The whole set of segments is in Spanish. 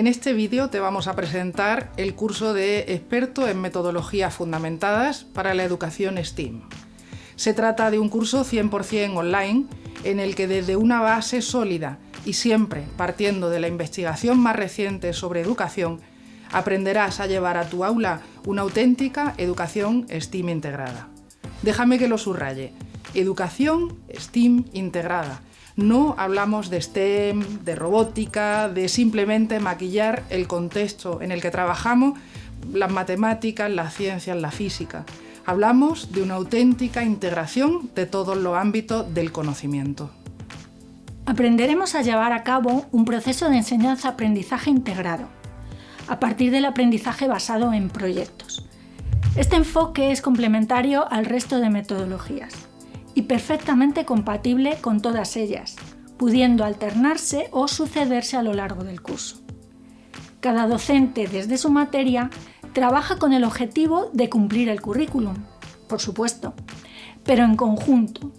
En este vídeo te vamos a presentar el curso de experto en metodologías fundamentadas para la educación STEAM. Se trata de un curso 100% online en el que desde una base sólida y siempre partiendo de la investigación más reciente sobre educación, aprenderás a llevar a tu aula una auténtica educación STEAM integrada. Déjame que lo subraye. Educación STEAM integrada no hablamos de STEM, de robótica, de simplemente maquillar el contexto en el que trabajamos, las matemáticas, las ciencias, la física. Hablamos de una auténtica integración de todos los ámbitos del conocimiento. Aprenderemos a llevar a cabo un proceso de enseñanza-aprendizaje integrado, a partir del aprendizaje basado en proyectos. Este enfoque es complementario al resto de metodologías y perfectamente compatible con todas ellas, pudiendo alternarse o sucederse a lo largo del curso. Cada docente desde su materia trabaja con el objetivo de cumplir el currículum, por supuesto, pero en conjunto.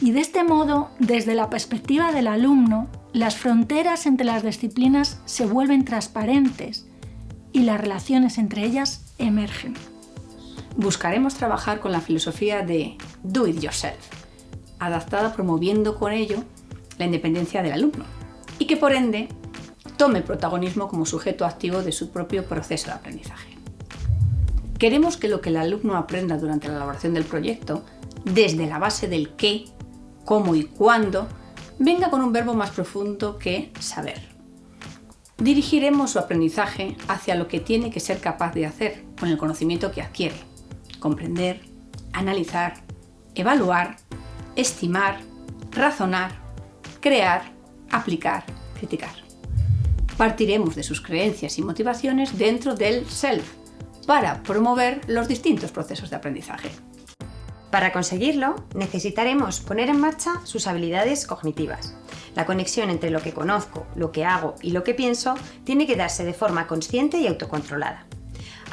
Y de este modo, desde la perspectiva del alumno, las fronteras entre las disciplinas se vuelven transparentes y las relaciones entre ellas emergen buscaremos trabajar con la filosofía de do it yourself, adaptada promoviendo con ello la independencia del alumno y que por ende tome protagonismo como sujeto activo de su propio proceso de aprendizaje. Queremos que lo que el alumno aprenda durante la elaboración del proyecto, desde la base del qué, cómo y cuándo, venga con un verbo más profundo que saber. Dirigiremos su aprendizaje hacia lo que tiene que ser capaz de hacer con el conocimiento que adquiere comprender, analizar, evaluar, estimar, razonar, crear, aplicar, criticar. Partiremos de sus creencias y motivaciones dentro del self para promover los distintos procesos de aprendizaje. Para conseguirlo, necesitaremos poner en marcha sus habilidades cognitivas. La conexión entre lo que conozco, lo que hago y lo que pienso tiene que darse de forma consciente y autocontrolada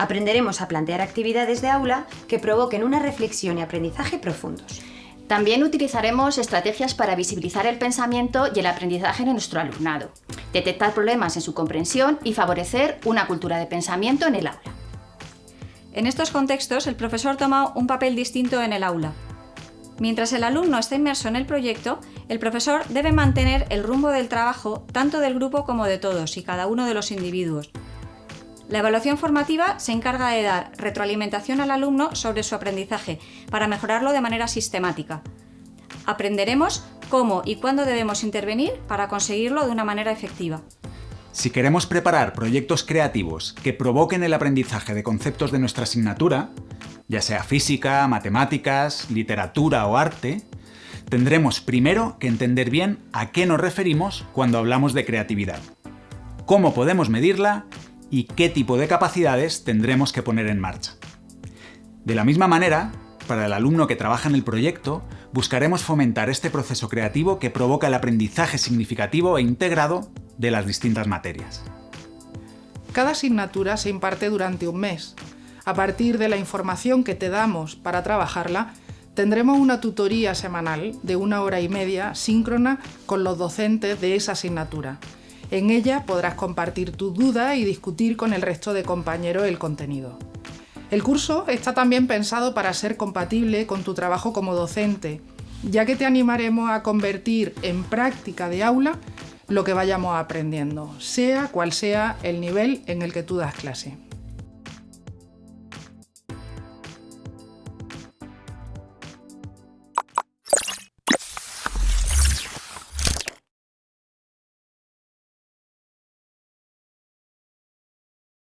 aprenderemos a plantear actividades de aula que provoquen una reflexión y aprendizaje profundos. También utilizaremos estrategias para visibilizar el pensamiento y el aprendizaje de nuestro alumnado, detectar problemas en su comprensión y favorecer una cultura de pensamiento en el aula. En estos contextos, el profesor toma un papel distinto en el aula. Mientras el alumno está inmerso en el proyecto, el profesor debe mantener el rumbo del trabajo tanto del grupo como de todos y cada uno de los individuos, la evaluación formativa se encarga de dar retroalimentación al alumno sobre su aprendizaje para mejorarlo de manera sistemática. Aprenderemos cómo y cuándo debemos intervenir para conseguirlo de una manera efectiva. Si queremos preparar proyectos creativos que provoquen el aprendizaje de conceptos de nuestra asignatura, ya sea física, matemáticas, literatura o arte, tendremos primero que entender bien a qué nos referimos cuando hablamos de creatividad, cómo podemos medirla y qué tipo de capacidades tendremos que poner en marcha. De la misma manera, para el alumno que trabaja en el proyecto, buscaremos fomentar este proceso creativo que provoca el aprendizaje significativo e integrado de las distintas materias. Cada asignatura se imparte durante un mes. A partir de la información que te damos para trabajarla, tendremos una tutoría semanal de una hora y media síncrona con los docentes de esa asignatura, en ella podrás compartir tus dudas y discutir con el resto de compañeros el contenido. El curso está también pensado para ser compatible con tu trabajo como docente, ya que te animaremos a convertir en práctica de aula lo que vayamos aprendiendo, sea cual sea el nivel en el que tú das clase.